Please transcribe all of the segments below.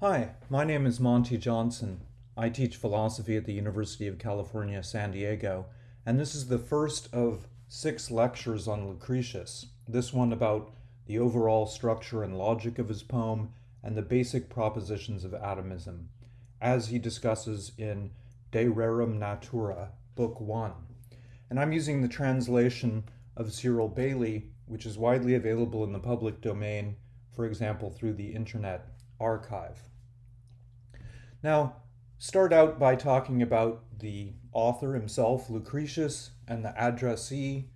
Hi, my name is Monty Johnson. I teach philosophy at the University of California, San Diego, and this is the first of six lectures on Lucretius. This one about the overall structure and logic of his poem and the basic propositions of atomism, as he discusses in De Rerum Natura, Book 1. And I'm using the translation of Cyril Bailey, which is widely available in the public domain, for example, through the Internet Archive. Now, start out by talking about the author himself, Lucretius, and the addressee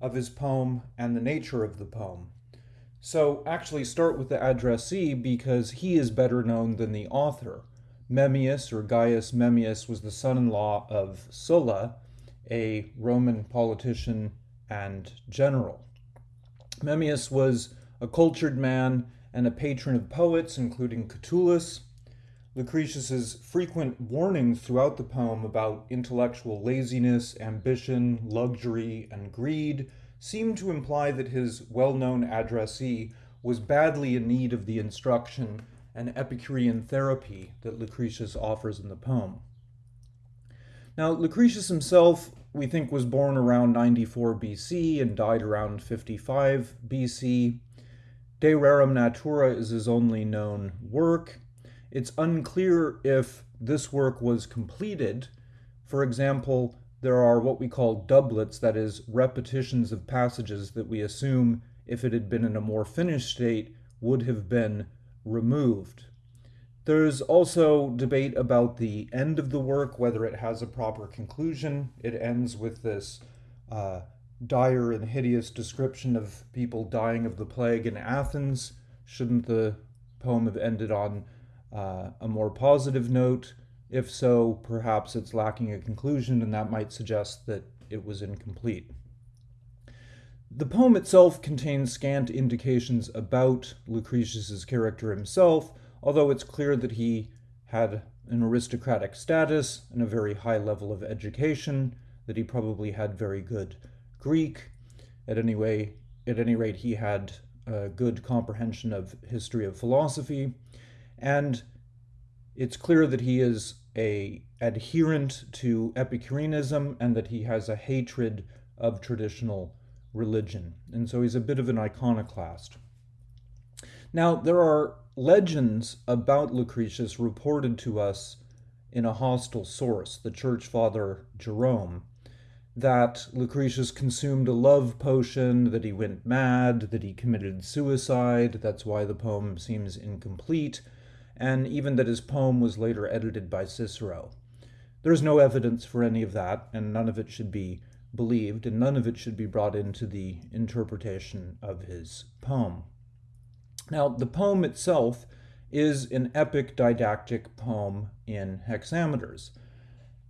of his poem and the nature of the poem. So, actually, start with the addressee because he is better known than the author. Memmius or Gaius Memmius was the son in law of Sulla, a Roman politician and general. Memmius was a cultured man and a patron of poets, including Catullus, Lucretius's frequent warnings throughout the poem about intellectual laziness, ambition, luxury, and greed seem to imply that his well-known addressee was badly in need of the instruction and Epicurean therapy that Lucretius offers in the poem. Now, Lucretius himself, we think, was born around 94 BC and died around 55 BC. De Rerum Natura is his only known work, it's unclear if this work was completed. For example, there are what we call doublets, that is, repetitions of passages that we assume, if it had been in a more finished state, would have been removed. There's also debate about the end of the work, whether it has a proper conclusion. It ends with this uh, dire and hideous description of people dying of the plague in Athens. Shouldn't the poem have ended on uh, a more positive note? If so, perhaps it's lacking a conclusion, and that might suggest that it was incomplete. The poem itself contains scant indications about Lucretius's character himself, although it's clear that he had an aristocratic status and a very high level of education, that he probably had very good Greek. At any way, at any rate, he had a good comprehension of history of philosophy, and it's clear that he is a adherent to Epicureanism and that he has a hatred of traditional religion. And so he's a bit of an iconoclast. Now, there are legends about Lucretius reported to us in a hostile source, the church father Jerome, that Lucretius consumed a love potion, that he went mad, that he committed suicide. That's why the poem seems incomplete and even that his poem was later edited by Cicero. There's no evidence for any of that, and none of it should be believed, and none of it should be brought into the interpretation of his poem. Now, the poem itself is an epic didactic poem in hexameters.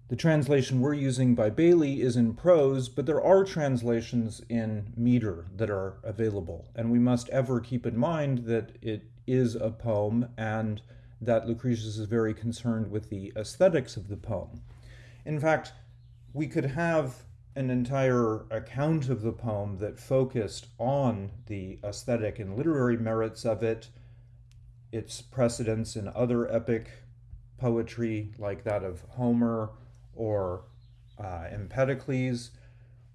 The translation we're using by Bailey is in prose, but there are translations in meter that are available, and we must ever keep in mind that it is a poem and that Lucretius is very concerned with the aesthetics of the poem. In fact, we could have an entire account of the poem that focused on the aesthetic and literary merits of it, its precedence in other epic poetry like that of Homer or uh, Empedocles,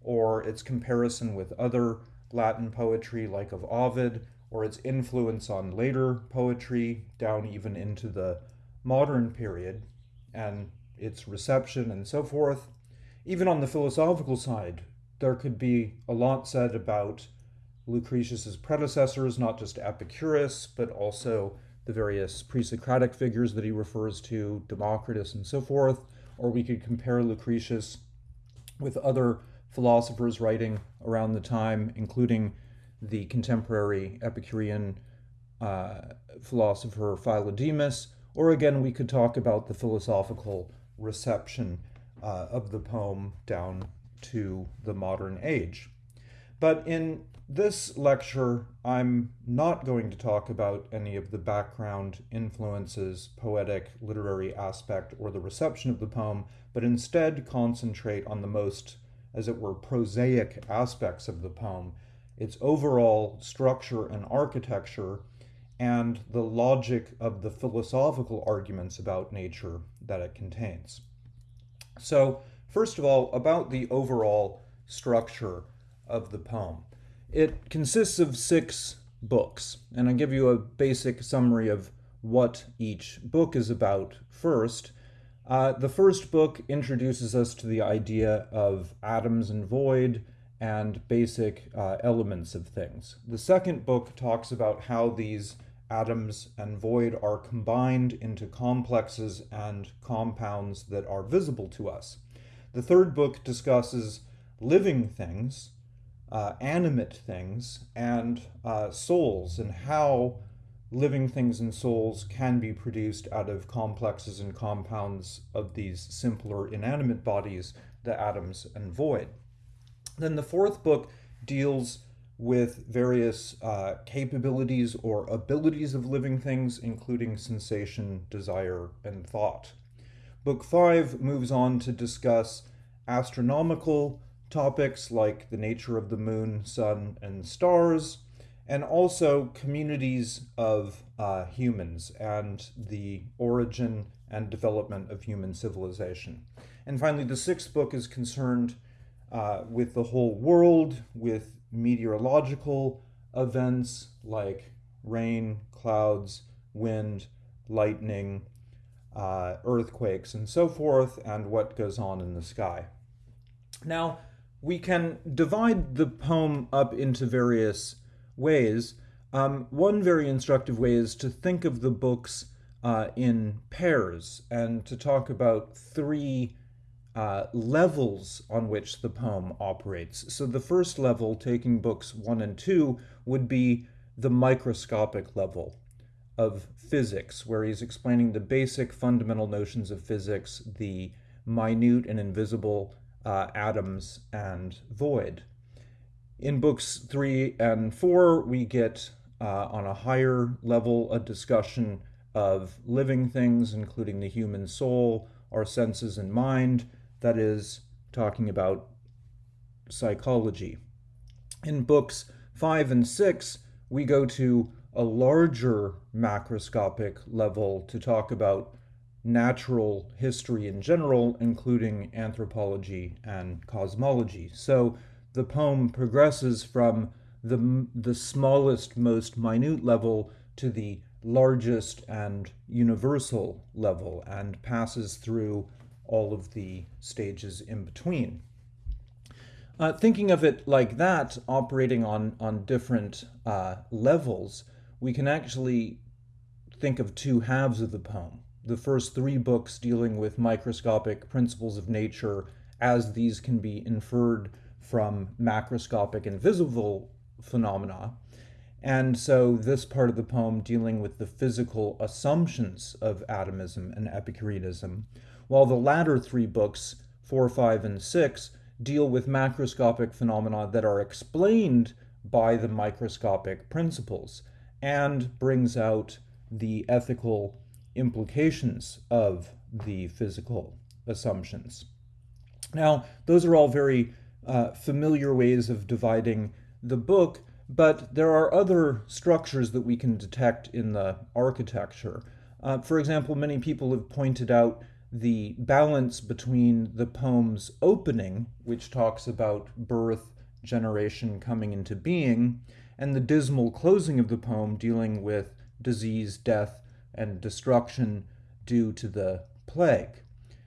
or its comparison with other Latin poetry like of Ovid, or its influence on later poetry down even into the modern period and its reception and so forth. Even on the philosophical side, there could be a lot said about Lucretius's predecessors, not just Epicurus, but also the various pre-Socratic figures that he refers to, Democritus and so forth, or we could compare Lucretius with other philosophers writing around the time, including the contemporary Epicurean uh, philosopher Philodemus, or again, we could talk about the philosophical reception uh, of the poem down to the modern age. But in this lecture, I'm not going to talk about any of the background influences, poetic, literary aspect, or the reception of the poem, but instead concentrate on the most, as it were, prosaic aspects of the poem its overall structure and architecture, and the logic of the philosophical arguments about nature that it contains. So, first of all, about the overall structure of the poem. It consists of six books, and I'll give you a basic summary of what each book is about first. Uh, the first book introduces us to the idea of atoms and void and basic uh, elements of things. The second book talks about how these atoms and void are combined into complexes and compounds that are visible to us. The third book discusses living things, uh, animate things, and uh, souls, and how living things and souls can be produced out of complexes and compounds of these simpler inanimate bodies, the atoms and void. Then the fourth book deals with various uh, capabilities or abilities of living things, including sensation, desire, and thought. Book five moves on to discuss astronomical topics like the nature of the moon, sun, and stars, and also communities of uh, humans and the origin and development of human civilization. And finally, the sixth book is concerned uh, with the whole world, with meteorological events like rain, clouds, wind, lightning, uh, earthquakes, and so forth, and what goes on in the sky. Now, we can divide the poem up into various ways. Um, one very instructive way is to think of the books uh, in pairs and to talk about three uh, levels on which the poem operates. So the first level, taking books one and two, would be the microscopic level of physics, where he's explaining the basic fundamental notions of physics, the minute and invisible uh, atoms and void. In books three and four, we get uh, on a higher level a discussion of living things, including the human soul, our senses and mind, that is, talking about psychology. In books five and six, we go to a larger macroscopic level to talk about natural history in general, including anthropology and cosmology. So the poem progresses from the, the smallest, most minute level to the largest and universal level and passes through all of the stages in between. Uh, thinking of it like that, operating on, on different uh, levels, we can actually think of two halves of the poem the first three books dealing with microscopic principles of nature as these can be inferred from macroscopic and visible phenomena. And so this part of the poem dealing with the physical assumptions of atomism and Epicureanism, while the latter three books, 4, 5, and 6, deal with macroscopic phenomena that are explained by the microscopic principles and brings out the ethical implications of the physical assumptions. Now, those are all very uh, familiar ways of dividing the book, but there are other structures that we can detect in the architecture. Uh, for example, many people have pointed out the balance between the poem's opening, which talks about birth, generation coming into being, and the dismal closing of the poem dealing with disease, death, and destruction due to the plague.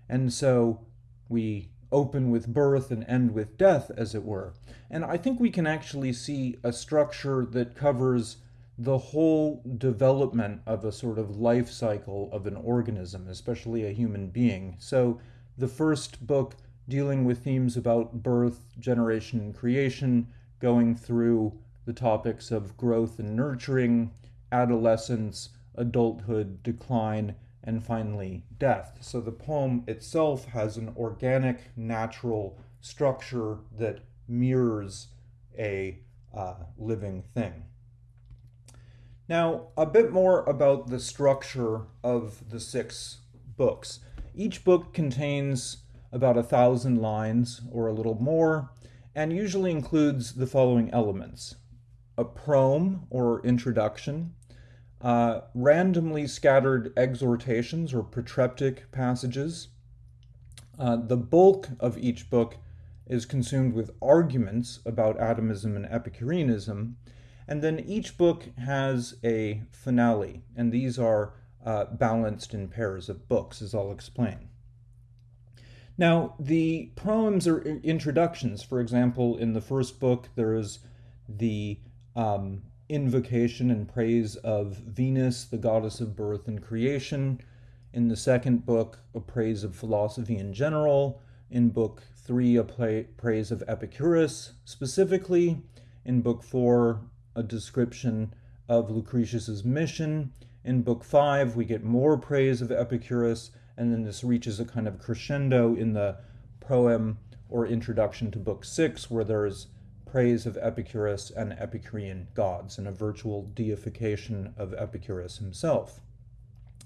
And so we open with birth and end with death, as it were. And I think we can actually see a structure that covers the whole development of a sort of life cycle of an organism, especially a human being. So the first book dealing with themes about birth, generation, and creation, going through the topics of growth and nurturing, adolescence, adulthood, decline, and finally death. So the poem itself has an organic, natural structure that mirrors a uh, living thing. Now, a bit more about the structure of the six books. Each book contains about a thousand lines or a little more, and usually includes the following elements a proem or introduction, uh, randomly scattered exhortations or protreptic passages. Uh, the bulk of each book is consumed with arguments about atomism and Epicureanism, and then each book has a finale, and these are uh, balanced in pairs of books, as I'll explain. Now, the proems are introductions. For example, in the first book, there is the um, invocation and praise of Venus, the goddess of birth and creation. In the second book, a praise of philosophy in general. In book three, a praise of Epicurus specifically. In book four, a description of Lucretius's mission. In book five, we get more praise of Epicurus and then this reaches a kind of crescendo in the poem or introduction to book six, where there's praise of Epicurus and Epicurean gods and a virtual deification of Epicurus himself.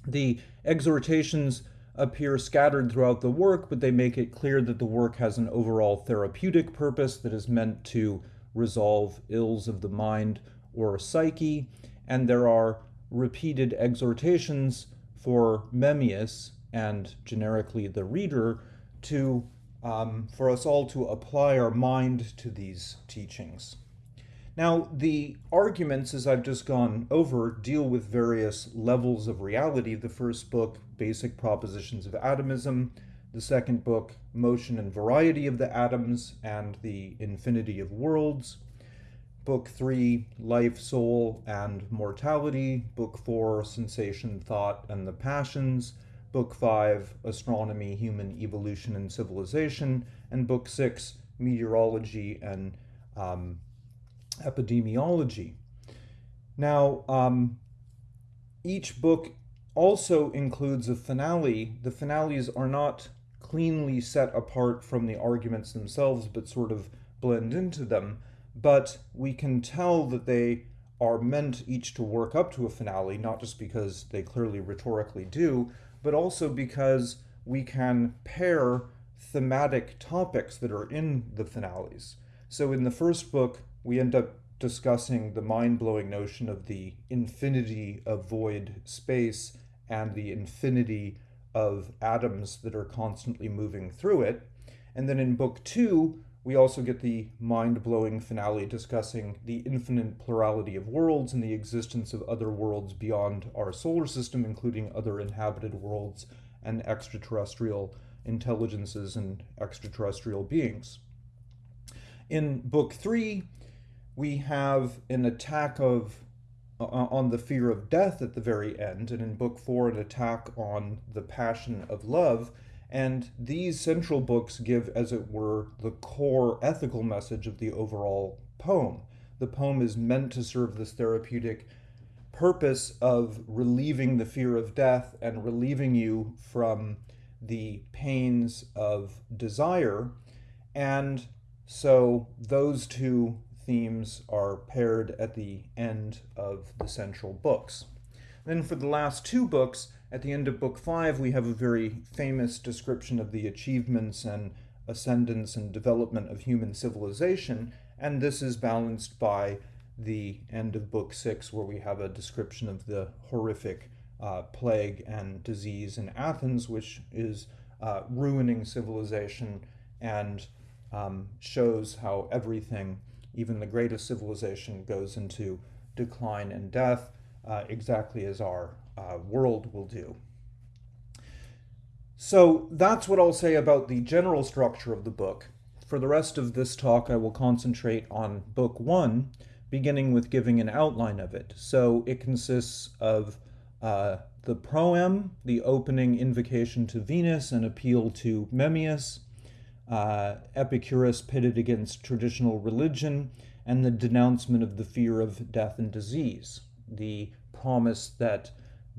The exhortations appear scattered throughout the work, but they make it clear that the work has an overall therapeutic purpose that is meant to resolve ills of the mind or psyche, and there are repeated exhortations for Memmius, and generically the reader to um, for us all to apply our mind to these teachings. Now, the arguments, as I've just gone over, deal with various levels of reality. The first book, Basic Propositions of Atomism. The second book, Motion and Variety of the Atoms and the Infinity of Worlds. Book three, Life, Soul, and Mortality. Book four, Sensation, Thought, and the Passions. Book 5, Astronomy, Human Evolution and Civilization, and Book 6, Meteorology and um, Epidemiology. Now, um, each book also includes a finale. The finales are not cleanly set apart from the arguments themselves, but sort of blend into them. But we can tell that they are meant each to work up to a finale, not just because they clearly rhetorically do, but also because we can pair thematic topics that are in the finales. So in the first book, we end up discussing the mind-blowing notion of the infinity of void space and the infinity of atoms that are constantly moving through it. And then in book two, we also get the mind-blowing finale discussing the infinite plurality of worlds and the existence of other worlds beyond our solar system, including other inhabited worlds and extraterrestrial intelligences and extraterrestrial beings. In book three, we have an attack of uh, on the fear of death at the very end, and in book four, an attack on the passion of love. And these central books give, as it were, the core ethical message of the overall poem. The poem is meant to serve this therapeutic purpose of relieving the fear of death and relieving you from the pains of desire. And so those two themes are paired at the end of the central books. Then for the last two books, at the end of book five, we have a very famous description of the achievements and ascendance and development of human civilization, and this is balanced by the end of book six, where we have a description of the horrific uh, plague and disease in Athens, which is uh, ruining civilization and um, shows how everything, even the greatest civilization, goes into decline and death, uh, exactly as our uh, world will do. So that's what I'll say about the general structure of the book. For the rest of this talk, I will concentrate on book one, beginning with giving an outline of it. So it consists of uh, the proem, the opening invocation to Venus and appeal to Memmius, uh, Epicurus pitted against traditional religion, and the denouncement of the fear of death and disease, the promise that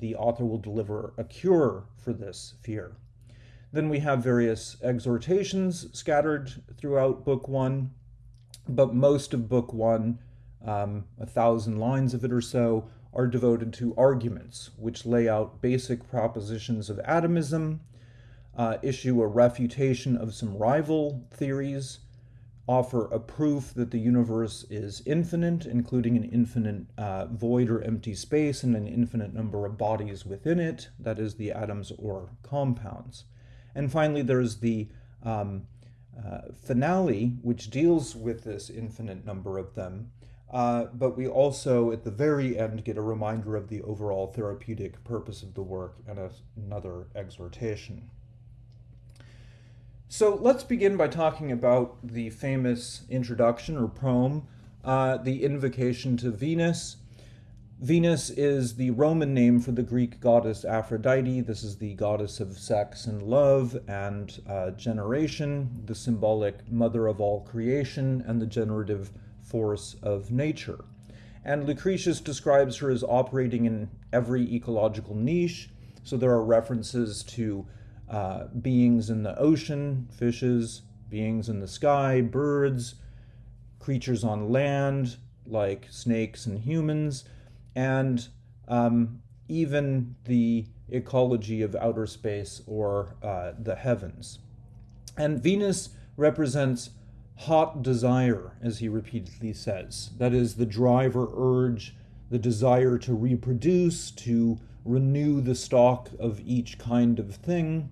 the author will deliver a cure for this fear. Then we have various exhortations scattered throughout book one, but most of book one, um, a thousand lines of it or so, are devoted to arguments, which lay out basic propositions of atomism, uh, issue a refutation of some rival theories, offer a proof that the universe is infinite, including an infinite uh, void or empty space and an infinite number of bodies within it, that is, the atoms or compounds. And finally, there's the um, uh, finale, which deals with this infinite number of them. Uh, but we also, at the very end, get a reminder of the overall therapeutic purpose of the work and a, another exhortation. So let's begin by talking about the famous introduction or proem, uh, the invocation to Venus. Venus is the Roman name for the Greek goddess Aphrodite. This is the goddess of sex and love and uh, generation, the symbolic mother of all creation, and the generative force of nature. And Lucretius describes her as operating in every ecological niche. So there are references to uh, beings in the ocean, fishes, beings in the sky, birds, creatures on land like snakes and humans, and um, even the ecology of outer space or uh, the heavens. And Venus represents hot desire, as he repeatedly says. That is the driver urge, the desire to reproduce, to renew the stock of each kind of thing,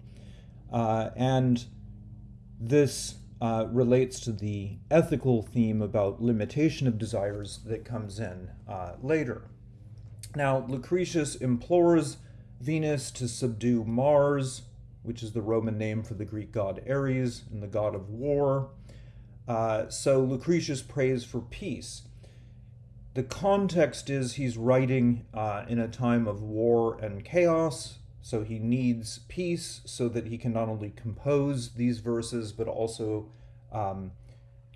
uh, and this uh, relates to the ethical theme about limitation of desires that comes in uh, later. Now, Lucretius implores Venus to subdue Mars, which is the Roman name for the Greek god Ares and the god of war. Uh, so Lucretius prays for peace. The context is he's writing uh, in a time of war and chaos, so he needs peace so that he can not only compose these verses, but also um,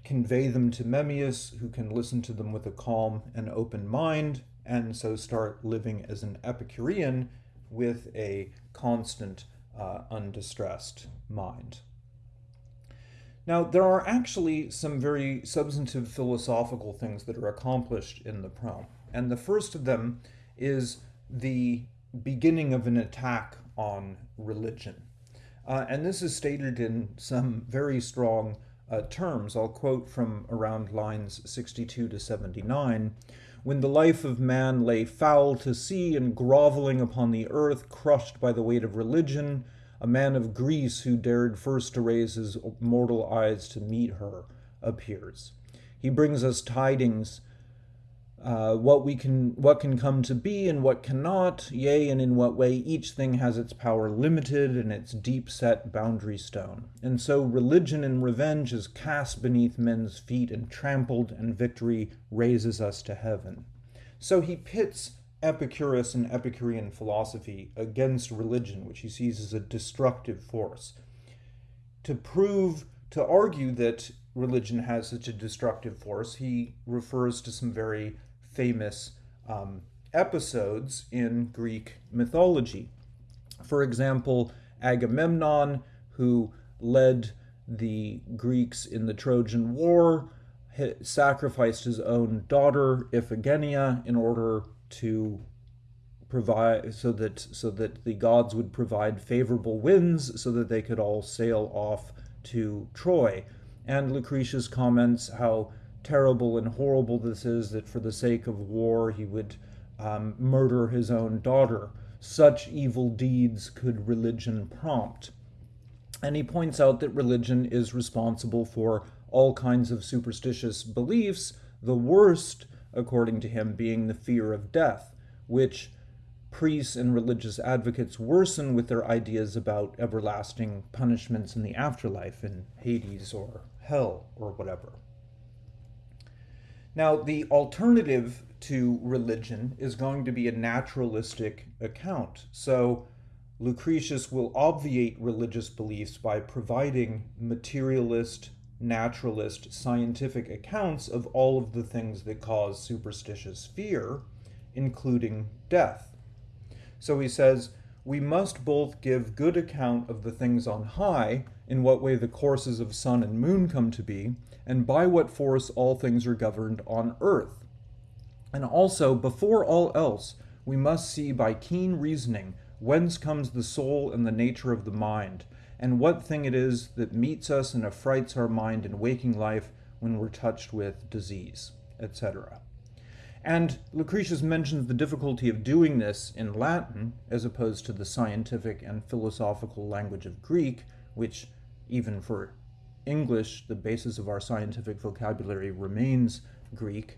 convey them to Memmius, who can listen to them with a calm and open mind, and so start living as an Epicurean with a constant, uh, undistressed mind. Now, there are actually some very substantive philosophical things that are accomplished in the poem, and the first of them is the beginning of an attack on religion. Uh, and this is stated in some very strong uh, terms. I'll quote from around lines 62 to 79. When the life of man lay foul to see and groveling upon the earth, crushed by the weight of religion, a man of Greece who dared first to raise his mortal eyes to meet her appears. He brings us tidings uh, what we can what can come to be and what cannot yea and in what way each thing has its power limited and its deep set boundary stone. And so religion and revenge is cast beneath men's feet and trampled and victory raises us to heaven. So he pits epicurus and epicurean philosophy against religion which he sees as a destructive force. To prove to argue that religion has such a destructive force he refers to some very famous um, episodes in Greek mythology. For example, Agamemnon, who led the Greeks in the Trojan War, sacrificed his own daughter Iphigenia in order to provide so that so that the gods would provide favorable winds so that they could all sail off to Troy. And Lucretius comments how terrible and horrible this is that for the sake of war he would um, murder his own daughter. Such evil deeds could religion prompt. And he points out that religion is responsible for all kinds of superstitious beliefs, the worst, according to him, being the fear of death, which priests and religious advocates worsen with their ideas about everlasting punishments in the afterlife, in Hades or hell or whatever. Now, the alternative to religion is going to be a naturalistic account. So, Lucretius will obviate religious beliefs by providing materialist, naturalist, scientific accounts of all of the things that cause superstitious fear, including death. So he says, We must both give good account of the things on high, in what way the courses of sun and moon come to be, and by what force all things are governed on earth. And also, before all else, we must see by keen reasoning whence comes the soul and the nature of the mind, and what thing it is that meets us and affrights our mind in waking life when we're touched with disease, etc. And Lucretius mentions the difficulty of doing this in Latin as opposed to the scientific and philosophical language of Greek, which, even for English, the basis of our scientific vocabulary remains Greek.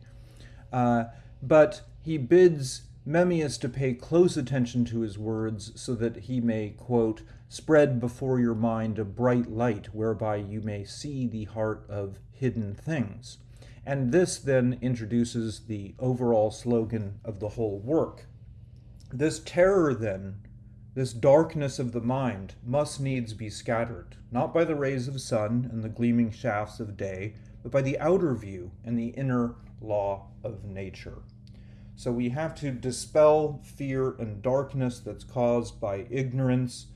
Uh, but he bids Memmius to pay close attention to his words so that he may, quote, spread before your mind a bright light whereby you may see the heart of hidden things. And this then introduces the overall slogan of the whole work. This terror, then, this darkness of the mind, must needs be scattered, not by the rays of sun and the gleaming shafts of day, but by the outer view and the inner law of nature. So we have to dispel fear and darkness that's caused by ignorance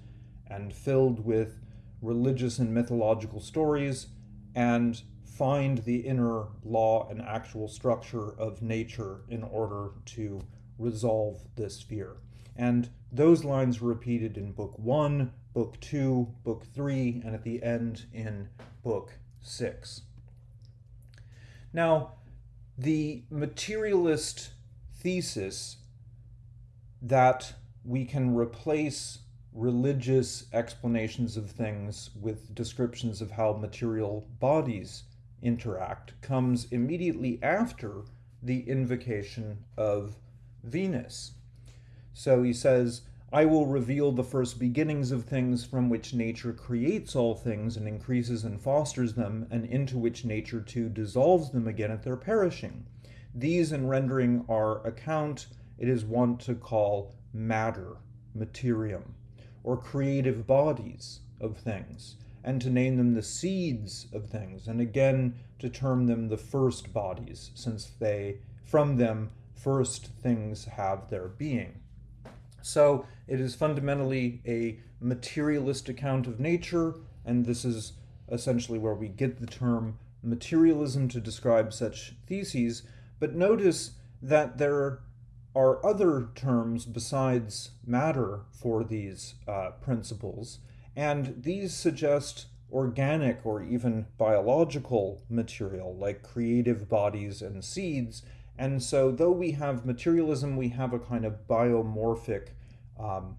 and filled with religious and mythological stories and find the inner law and actual structure of nature in order to resolve this fear. And those lines were repeated in Book 1, Book 2, Book 3, and at the end in Book 6. Now, the materialist thesis that we can replace religious explanations of things with descriptions of how material bodies interact comes immediately after the invocation of Venus. So he says, I will reveal the first beginnings of things from which nature creates all things and increases and fosters them, and into which nature too dissolves them again at their perishing. These, in rendering our account, it is wont to call matter, materium, or creative bodies of things and to name them the seeds of things, and again to term them the first bodies, since they, from them, first things have their being. So it is fundamentally a materialist account of nature, and this is essentially where we get the term materialism to describe such theses. But notice that there are other terms besides matter for these uh, principles. And these suggest organic or even biological material like creative bodies and seeds. And so, though we have materialism, we have a kind of biomorphic um,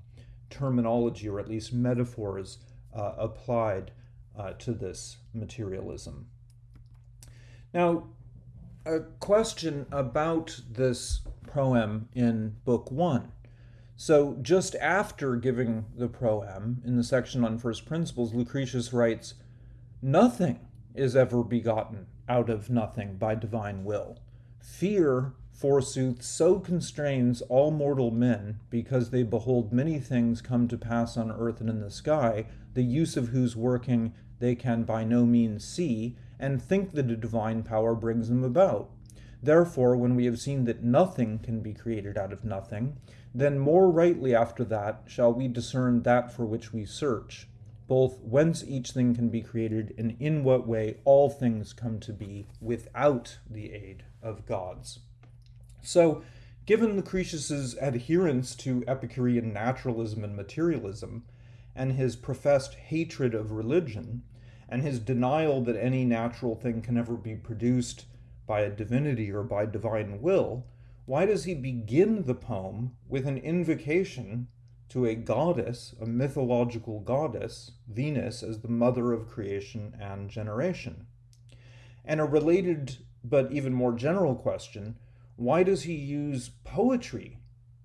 terminology or at least metaphors uh, applied uh, to this materialism. Now, a question about this proem in Book One. So, just after giving the proem, in the section on first principles, Lucretius writes, Nothing is ever begotten out of nothing by divine will. Fear, forsooth, so constrains all mortal men, because they behold many things come to pass on earth and in the sky, the use of whose working they can by no means see, and think that a divine power brings them about. Therefore, when we have seen that nothing can be created out of nothing, then more rightly after that shall we discern that for which we search, both whence each thing can be created and in what way all things come to be without the aid of gods. So, given Lucretius's adherence to Epicurean naturalism and materialism, and his professed hatred of religion, and his denial that any natural thing can ever be produced by a divinity or by divine will, why does he begin the poem with an invocation to a goddess, a mythological goddess, Venus, as the mother of creation and generation? And a related but even more general question why does he use poetry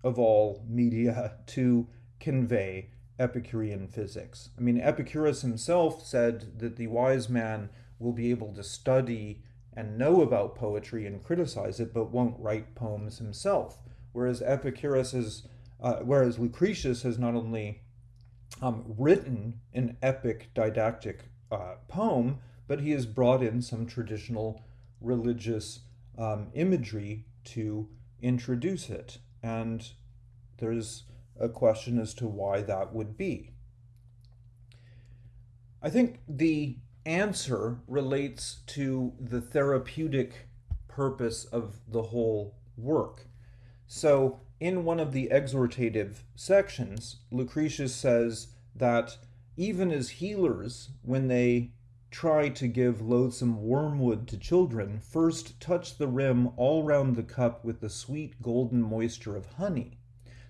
of all media to convey Epicurean physics? I mean, Epicurus himself said that the wise man will be able to study and know about poetry and criticize it, but won't write poems himself. Whereas Epicurus is, uh, whereas Lucretius has not only um, written an epic didactic uh, poem, but he has brought in some traditional religious um, imagery to introduce it. And there's a question as to why that would be. I think the answer relates to the therapeutic purpose of the whole work. So, in one of the exhortative sections, Lucretius says that even as healers, when they try to give loathsome wormwood to children, first touch the rim all round the cup with the sweet golden moisture of honey,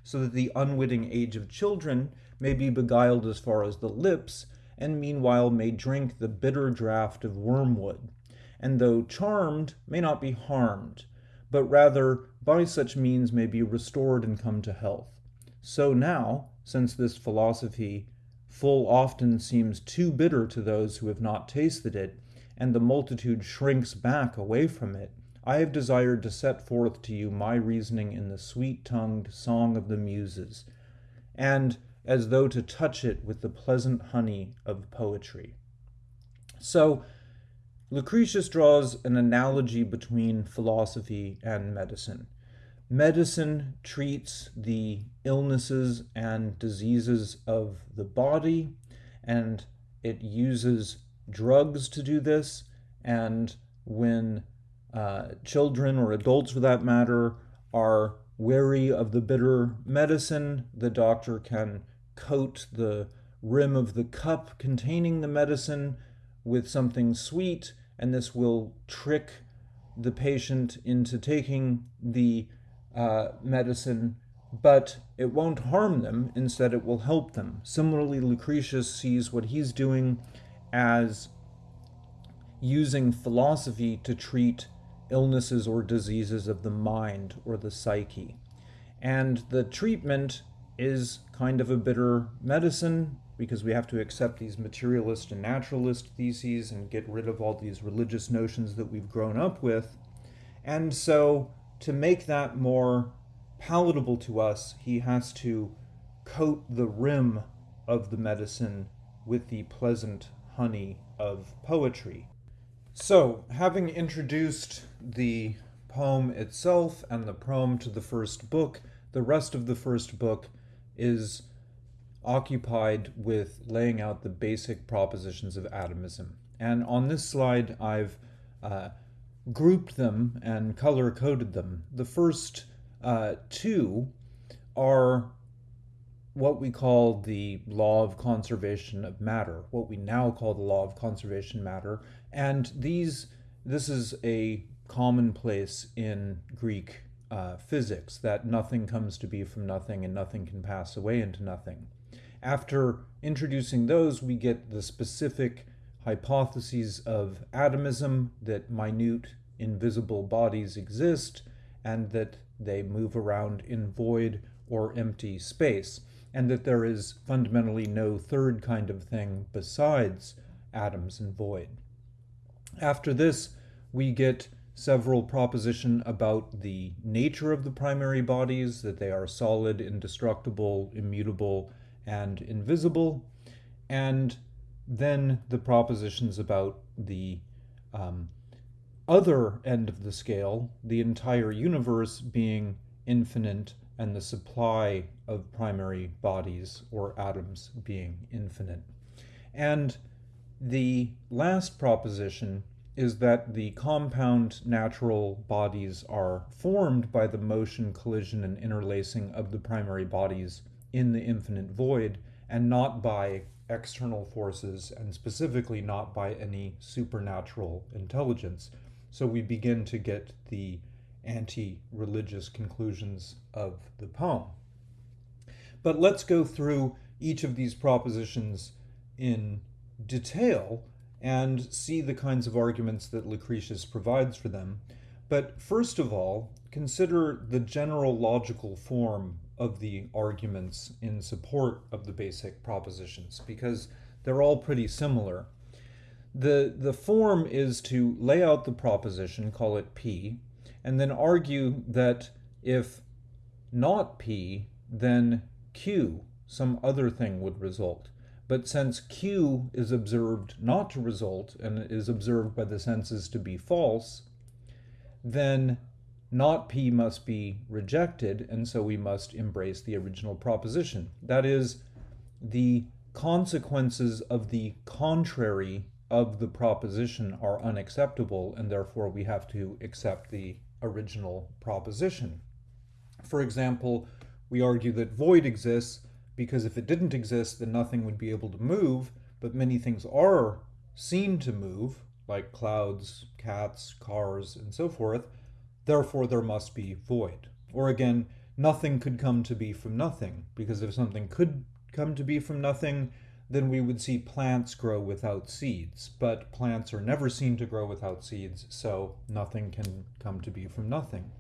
so that the unwitting age of children may be beguiled as far as the lips, and meanwhile may drink the bitter draught of wormwood, and though charmed, may not be harmed, but rather by such means may be restored and come to health. So now, since this philosophy full often seems too bitter to those who have not tasted it, and the multitude shrinks back away from it, I have desired to set forth to you my reasoning in the sweet tongued song of the Muses, and as though to touch it with the pleasant honey of poetry. So, Lucretius draws an analogy between philosophy and medicine. Medicine treats the illnesses and diseases of the body, and it uses drugs to do this. And when uh, children or adults, for that matter, are weary of the bitter medicine, the doctor can coat the rim of the cup containing the medicine with something sweet, and this will trick the patient into taking the uh, medicine, but it won't harm them. Instead, it will help them. Similarly, Lucretius sees what he's doing as using philosophy to treat illnesses or diseases of the mind or the psyche. And the treatment is kind of a bitter medicine because we have to accept these materialist and naturalist theses and get rid of all these religious notions that we've grown up with. And so to make that more palatable to us, he has to coat the rim of the medicine with the pleasant honey of poetry. So, having introduced the poem itself and the proem to the first book, the rest of the first book is occupied with laying out the basic propositions of atomism. And on this slide, I've uh, grouped them and color coded them. The first uh, two are what we call the law of conservation of matter, what we now call the law of conservation matter. And these, this is a commonplace in Greek uh, physics that nothing comes to be from nothing and nothing can pass away into nothing. After introducing those, we get the specific hypotheses of atomism that minute invisible bodies exist and that they move around in void or empty space, and that there is fundamentally no third kind of thing besides atoms and void. After this, we get several proposition about the nature of the primary bodies, that they are solid, indestructible, immutable, and invisible, and then the propositions about the um, other end of the scale, the entire universe being infinite and the supply of primary bodies or atoms being infinite. And the last proposition is that the compound natural bodies are formed by the motion, collision, and interlacing of the primary bodies in the infinite void and not by external forces and specifically not by any supernatural intelligence. So we begin to get the anti religious conclusions of the poem. But let's go through each of these propositions in detail and see the kinds of arguments that Lucretius provides for them. But first of all, consider the general logical form of the arguments in support of the basic propositions because they're all pretty similar. The, the form is to lay out the proposition, call it P, and then argue that if not P, then Q, some other thing would result. But since Q is observed not to result and is observed by the senses to be false, then not P must be rejected, and so we must embrace the original proposition. That is, the consequences of the contrary of the proposition are unacceptable, and therefore we have to accept the original proposition. For example, we argue that void exists because if it didn't exist, then nothing would be able to move, but many things are seen to move, like clouds, cats, cars, and so forth, therefore there must be void. Or again, nothing could come to be from nothing, because if something could come to be from nothing, then we would see plants grow without seeds. But plants are never seen to grow without seeds, so nothing can come to be from nothing.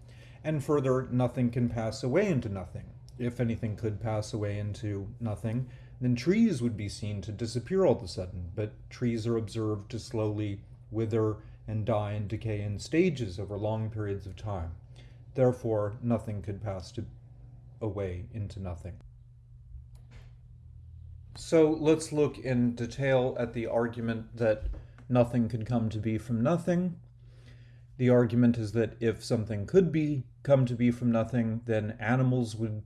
And further, nothing can pass away into nothing. If anything could pass away into nothing, then trees would be seen to disappear all of a sudden. But trees are observed to slowly wither and die and decay in stages over long periods of time. Therefore, nothing could pass to, away into nothing. So let's look in detail at the argument that nothing could come to be from nothing. The argument is that if something could be come to be from nothing, then animals would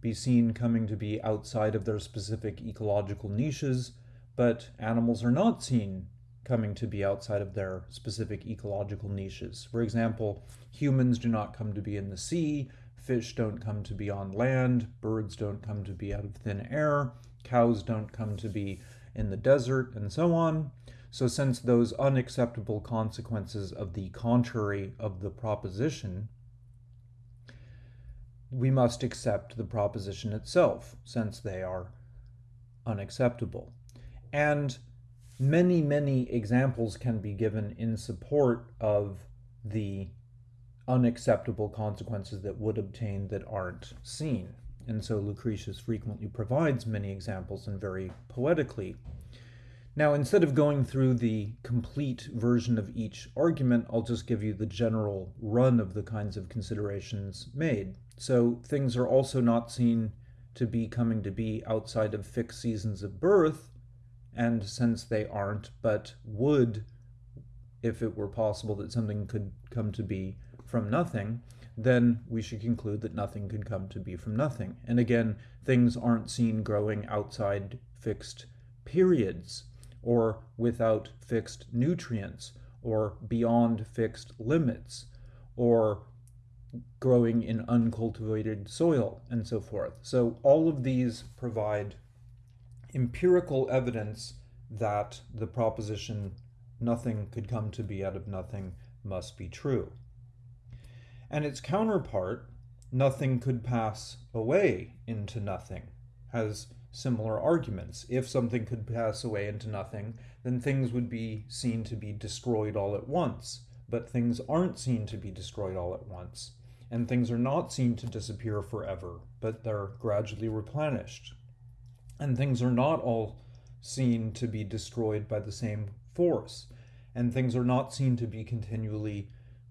be seen coming to be outside of their specific ecological niches, but animals are not seen coming to be outside of their specific ecological niches. For example, humans do not come to be in the sea, fish don't come to be on land, birds don't come to be out of thin air, cows don't come to be in the desert, and so on. So since those unacceptable consequences of the contrary of the proposition, we must accept the proposition itself, since they are unacceptable. And many, many examples can be given in support of the unacceptable consequences that would obtain that aren't seen. And so Lucretius frequently provides many examples and very poetically. Now, instead of going through the complete version of each argument, I'll just give you the general run of the kinds of considerations made. So things are also not seen to be coming to be outside of fixed seasons of birth, and since they aren't, but would, if it were possible that something could come to be from nothing, then we should conclude that nothing could come to be from nothing. And again, things aren't seen growing outside fixed periods, or without fixed nutrients, or beyond fixed limits, or growing in uncultivated soil, and so forth. So all of these provide empirical evidence that the proposition nothing could come to be out of nothing must be true. And its counterpart, nothing could pass away into nothing, has similar arguments. If something could pass away into nothing, then things would be seen to be destroyed all at once. But things aren't seen to be destroyed all at once. And things are not seen to disappear forever, but they're gradually replenished. And things are not all seen to be destroyed by the same force. And things are not seen to be continually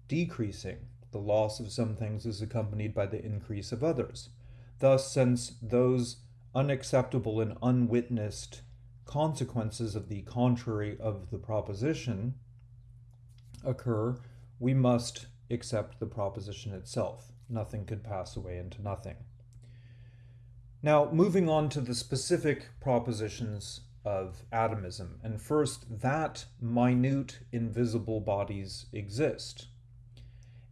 decreasing the loss of some things is accompanied by the increase of others. Thus, since those unacceptable and unwitnessed consequences of the contrary of the proposition occur, we must accept the proposition itself. Nothing could pass away into nothing. Now, moving on to the specific propositions of atomism, and first, that minute invisible bodies exist.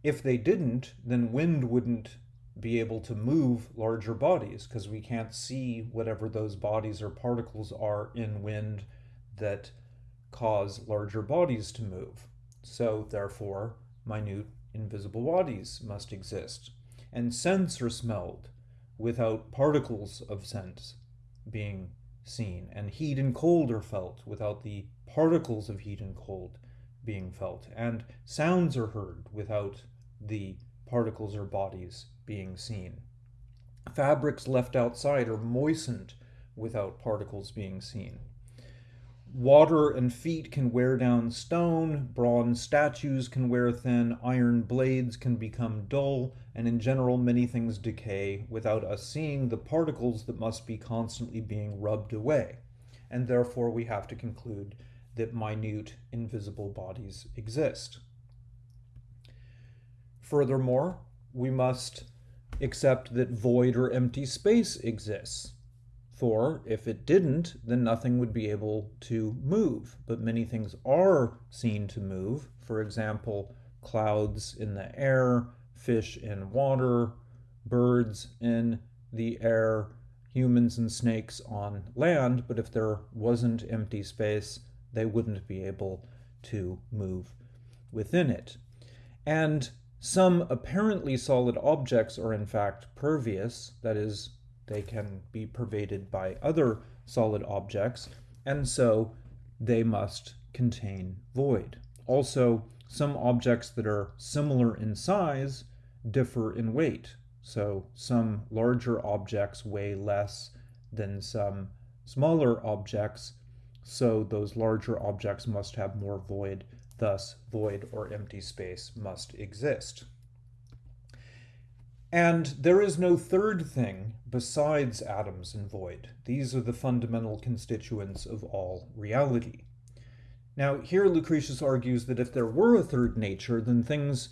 If they didn't, then wind wouldn't be able to move larger bodies because we can't see whatever those bodies or particles are in wind that cause larger bodies to move. So, therefore, minute invisible bodies must exist. And scents are smelled without particles of scents being seen. And heat and cold are felt without the particles of heat and cold being felt. And sounds are heard without the particles or bodies being seen. Fabrics left outside are moistened without particles being seen. Water and feet can wear down stone, bronze statues can wear thin, iron blades can become dull, and in general, many things decay without us seeing the particles that must be constantly being rubbed away. And therefore, we have to conclude that minute, invisible bodies exist. Furthermore, we must accept that void or empty space exists. For if it didn't, then nothing would be able to move. But many things are seen to move. For example, clouds in the air, fish in water, birds in the air, humans and snakes on land. But if there wasn't empty space, they wouldn't be able to move within it. And some apparently solid objects are in fact pervious, that is, they can be pervaded by other solid objects, and so they must contain void. Also, some objects that are similar in size differ in weight. So some larger objects weigh less than some smaller objects, so those larger objects must have more void, thus void or empty space must exist. And there is no third thing besides atoms and void. These are the fundamental constituents of all reality. Now, here Lucretius argues that if there were a third nature, then things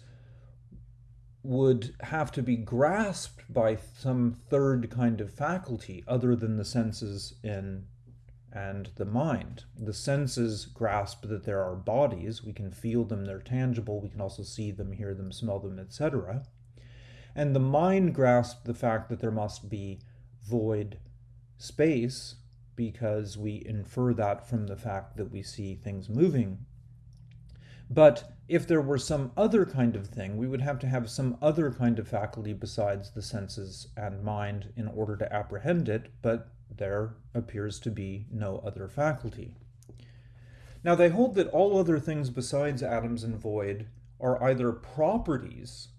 would have to be grasped by some third kind of faculty other than the senses in and the mind. The senses grasp that there are bodies, we can feel them, they're tangible, we can also see them, hear them, smell them, etc. And the mind grasps the fact that there must be void space because we infer that from the fact that we see things moving. But if there were some other kind of thing, we would have to have some other kind of faculty besides the senses and mind in order to apprehend it, but there appears to be no other faculty. Now they hold that all other things besides atoms and void are either properties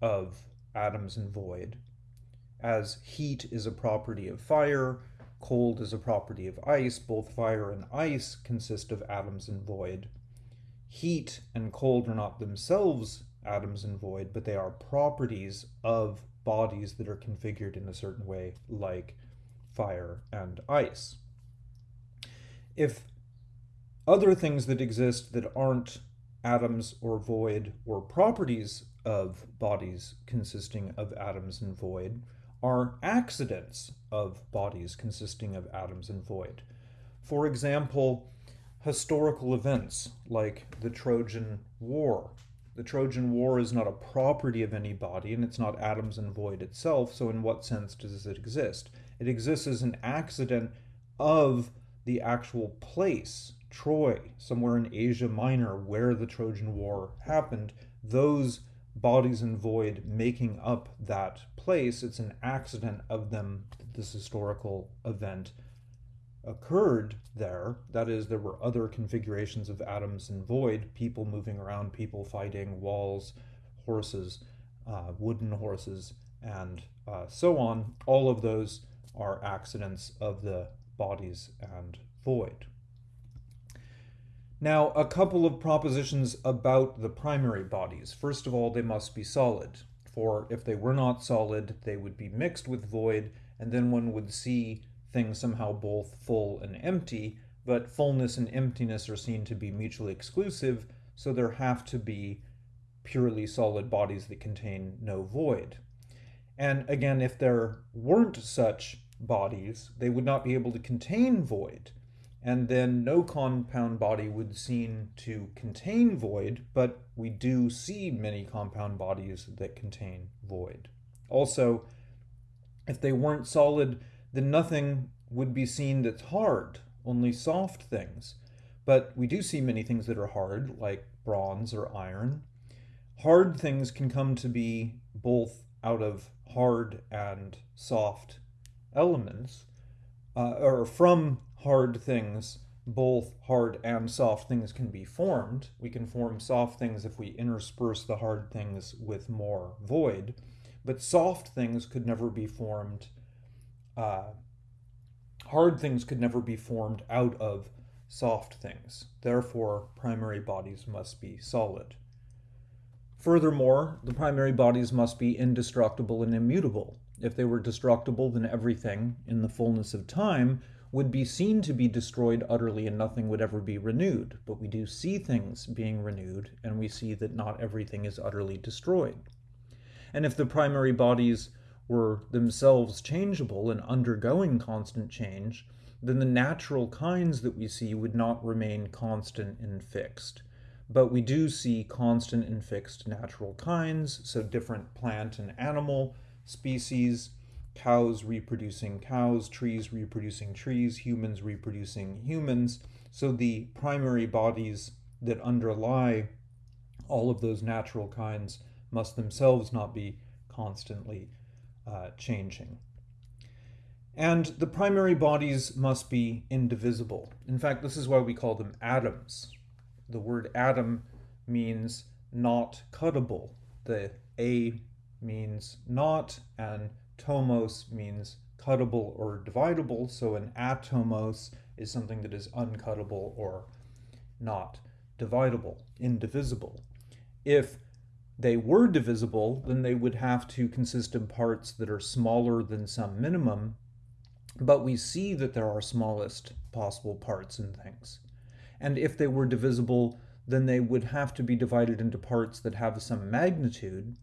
of atoms and void, as heat is a property of fire, cold is a property of ice, both fire and ice consist of atoms and void. Heat and cold are not themselves atoms and void, but they are properties of bodies that are configured in a certain way, like fire and ice. If other things that exist that aren't atoms or void or properties of bodies consisting of atoms and void are accidents of bodies consisting of atoms and void. For example, historical events like the Trojan War. The Trojan War is not a property of any body and it's not atoms and void itself, so in what sense does it exist? It exists as an accident of the actual place, Troy, somewhere in Asia Minor where the Trojan War happened. Those bodies and void making up that place. It's an accident of them that this historical event occurred there. That is, there were other configurations of atoms and void, people moving around, people fighting, walls, horses, uh, wooden horses, and uh, so on. All of those are accidents of the bodies and void. Now, a couple of propositions about the primary bodies. First of all, they must be solid, for if they were not solid, they would be mixed with void, and then one would see things somehow both full and empty, but fullness and emptiness are seen to be mutually exclusive, so there have to be purely solid bodies that contain no void. And again, if there weren't such bodies, they would not be able to contain void and then no compound body would seem to contain void, but we do see many compound bodies that contain void. Also, if they weren't solid, then nothing would be seen that's hard, only soft things. But we do see many things that are hard, like bronze or iron. Hard things can come to be both out of hard and soft elements, uh, or from hard things, both hard and soft things can be formed. We can form soft things if we intersperse the hard things with more void, but soft things could never be formed. Uh, hard things could never be formed out of soft things. Therefore, primary bodies must be solid. Furthermore, the primary bodies must be indestructible and immutable. If they were destructible, then everything, in the fullness of time, would be seen to be destroyed utterly and nothing would ever be renewed. But we do see things being renewed, and we see that not everything is utterly destroyed. And if the primary bodies were themselves changeable and undergoing constant change, then the natural kinds that we see would not remain constant and fixed. But we do see constant and fixed natural kinds, so different plant and animal species cows reproducing cows, trees reproducing trees, humans reproducing humans. So the primary bodies that underlie all of those natural kinds must themselves not be constantly uh, changing. And the primary bodies must be indivisible. In fact, this is why we call them atoms. The word atom means not cuttable. The A means not, and tomos means cuttable or dividable. So an atomos is something that is uncuttable or not dividable, indivisible. If they were divisible, then they would have to consist of parts that are smaller than some minimum, but we see that there are smallest possible parts in things. And if they were divisible, then they would have to be divided into parts that have some magnitude.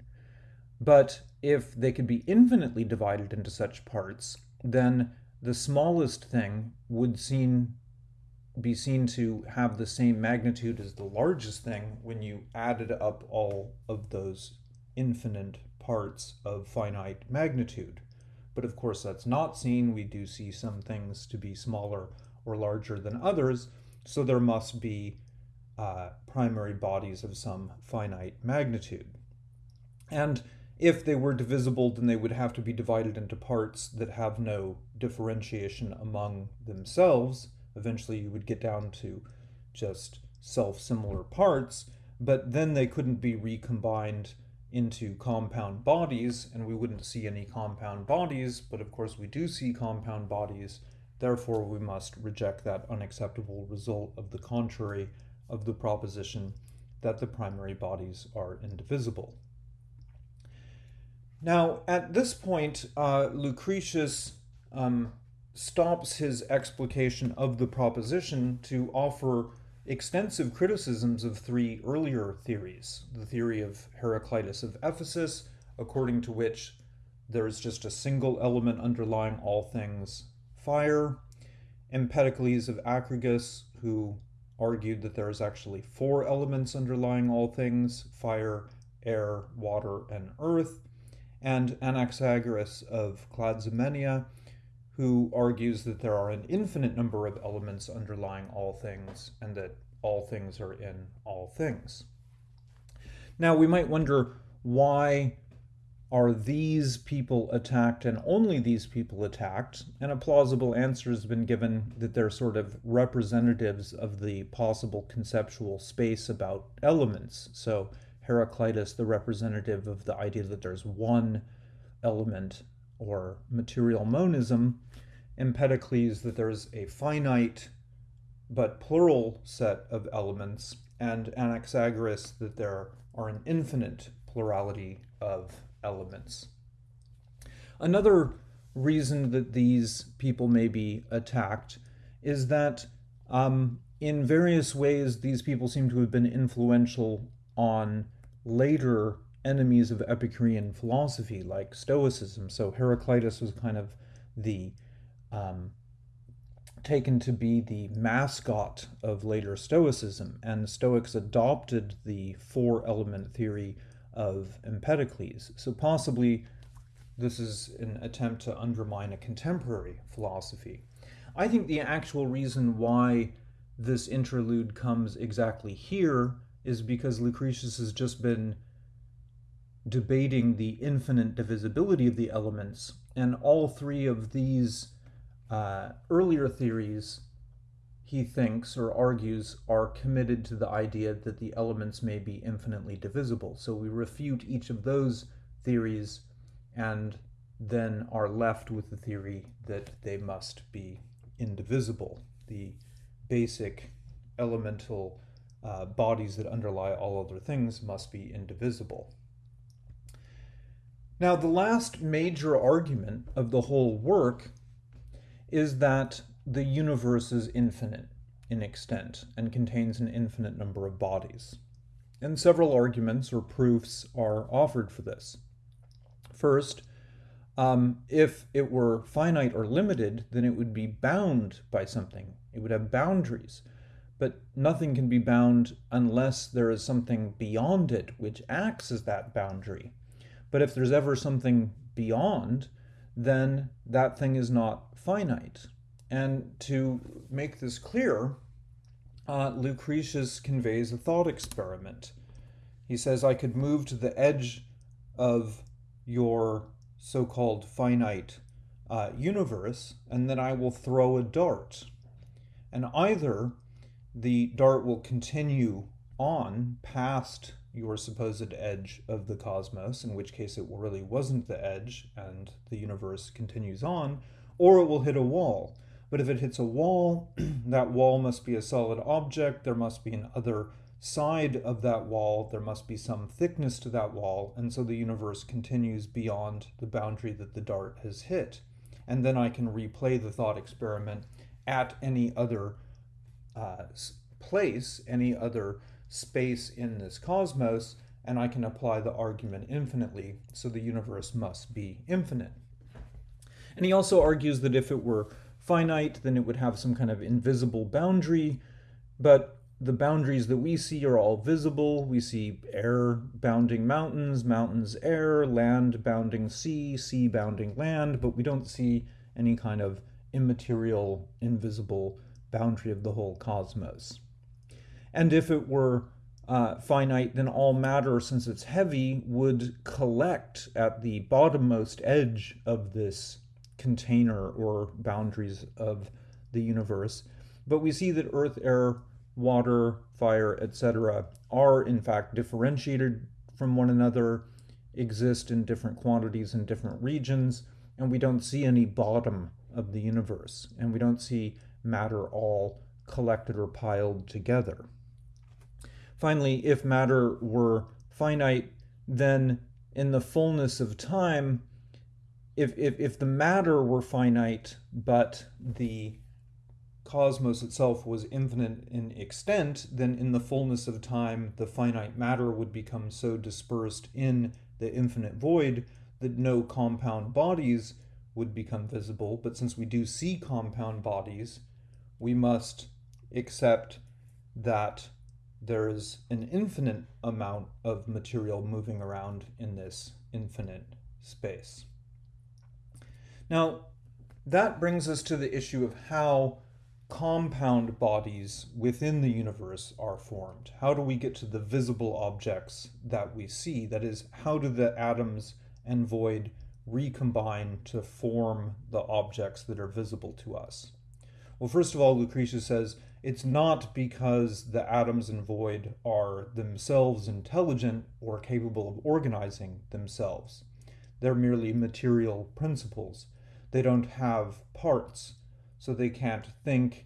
But if they could be infinitely divided into such parts, then the smallest thing would seen, be seen to have the same magnitude as the largest thing when you added up all of those infinite parts of finite magnitude. But of course, that's not seen. We do see some things to be smaller or larger than others, so there must be uh, primary bodies of some finite magnitude. And if they were divisible, then they would have to be divided into parts that have no differentiation among themselves. Eventually, you would get down to just self-similar parts, but then they couldn't be recombined into compound bodies, and we wouldn't see any compound bodies, but of course we do see compound bodies, therefore we must reject that unacceptable result of the contrary of the proposition that the primary bodies are indivisible. Now, at this point, uh, Lucretius um, stops his explication of the proposition to offer extensive criticisms of three earlier theories. The theory of Heraclitus of Ephesus, according to which there is just a single element underlying all things, fire. Empedocles of Acragas, who argued that there is actually four elements underlying all things, fire, air, water, and earth. And Anaxagoras of Clazomenia, who argues that there are an infinite number of elements underlying all things and that all things are in all things. Now, we might wonder why are these people attacked and only these people attacked? And a plausible answer has been given that they're sort of representatives of the possible conceptual space about elements. So Heraclitus, the representative of the idea that there's one element or material monism, Empedocles that there's a finite but plural set of elements, and Anaxagoras that there are an infinite plurality of elements. Another reason that these people may be attacked is that um, in various ways these people seem to have been influential on later enemies of Epicurean philosophy, like Stoicism. So Heraclitus was kind of the um, taken to be the mascot of later Stoicism, and Stoics adopted the four element theory of Empedocles. So possibly this is an attempt to undermine a contemporary philosophy. I think the actual reason why this interlude comes exactly here is because Lucretius has just been debating the infinite divisibility of the elements, and all three of these uh, earlier theories, he thinks or argues, are committed to the idea that the elements may be infinitely divisible. So we refute each of those theories and then are left with the theory that they must be indivisible. The basic elemental uh, bodies that underlie all other things must be indivisible. Now, the last major argument of the whole work is that the universe is infinite in extent and contains an infinite number of bodies. And several arguments or proofs are offered for this. First, um, if it were finite or limited, then it would be bound by something. It would have boundaries. But nothing can be bound unless there is something beyond it which acts as that boundary. But if there's ever something beyond, then that thing is not finite. And to make this clear, uh, Lucretius conveys a thought experiment. He says, I could move to the edge of your so called finite uh, universe, and then I will throw a dart. And either the dart will continue on past your supposed edge of the cosmos, in which case it really wasn't the edge and the universe continues on, or it will hit a wall. But if it hits a wall, that wall must be a solid object, there must be an other side of that wall, there must be some thickness to that wall, and so the universe continues beyond the boundary that the dart has hit. And then I can replay the thought experiment at any other uh, place, any other space in this cosmos, and I can apply the argument infinitely, so the universe must be infinite. And he also argues that if it were finite, then it would have some kind of invisible boundary, but the boundaries that we see are all visible. We see air bounding mountains, mountains air, land bounding sea, sea bounding land, but we don't see any kind of immaterial, invisible boundary of the whole cosmos. And if it were uh, finite, then all matter, since it's heavy, would collect at the bottommost edge of this container or boundaries of the universe. But we see that earth, air, water, fire, etc., are in fact differentiated from one another, exist in different quantities in different regions, and we don't see any bottom of the universe, and we don't see matter all collected or piled together. Finally, if matter were finite, then in the fullness of time, if, if, if the matter were finite, but the cosmos itself was infinite in extent, then in the fullness of time, the finite matter would become so dispersed in the infinite void that no compound bodies would become visible. But since we do see compound bodies, we must accept that there's an infinite amount of material moving around in this infinite space. Now, that brings us to the issue of how compound bodies within the universe are formed. How do we get to the visible objects that we see? That is, how do the atoms and void recombine to form the objects that are visible to us? Well, first of all, Lucretius says it's not because the atoms and void are themselves intelligent or capable of organizing themselves. They're merely material principles. They don't have parts, so they can't think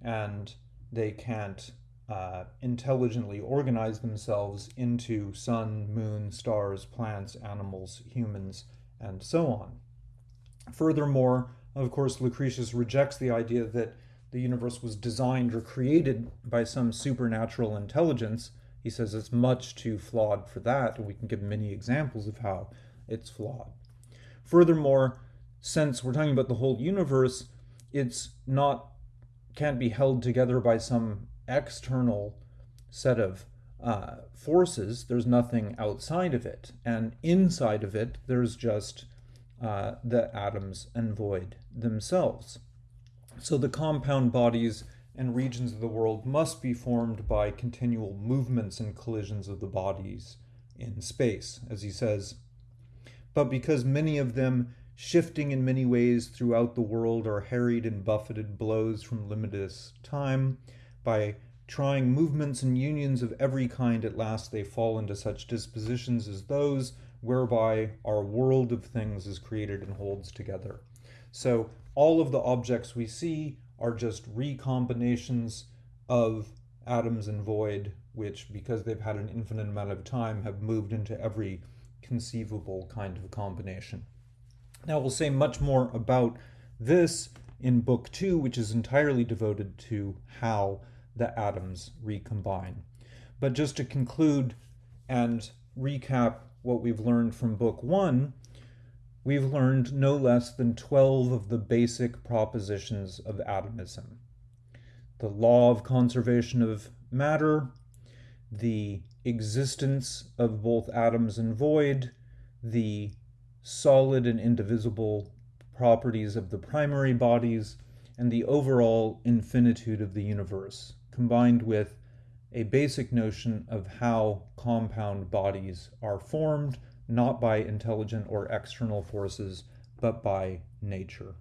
and they can't uh, intelligently organize themselves into sun, moon, stars, plants, animals, humans, and so on. Furthermore, of course, Lucretius rejects the idea that the universe was designed or created by some supernatural intelligence. He says it's much too flawed for that, and we can give many examples of how it's flawed. Furthermore, since we're talking about the whole universe, it's not can't be held together by some external set of uh, forces. There's nothing outside of it, and inside of it, there's just uh, the atoms and void themselves. So the compound bodies and regions of the world must be formed by continual movements and collisions of the bodies in space, as he says. But because many of them, shifting in many ways throughout the world, are harried and buffeted blows from limitless time, by trying movements and unions of every kind, at last they fall into such dispositions as those whereby our world of things is created and holds together. So all of the objects we see are just recombinations of atoms and void, which, because they've had an infinite amount of time, have moved into every conceivable kind of combination. Now, we'll say much more about this in Book 2, which is entirely devoted to how the atoms recombine. But just to conclude and recap what we've learned from Book 1, we've learned no less than 12 of the basic propositions of atomism. The law of conservation of matter, the existence of both atoms and void, the solid and indivisible properties of the primary bodies, and the overall infinitude of the universe, combined with a basic notion of how compound bodies are formed, not by intelligent or external forces, but by nature.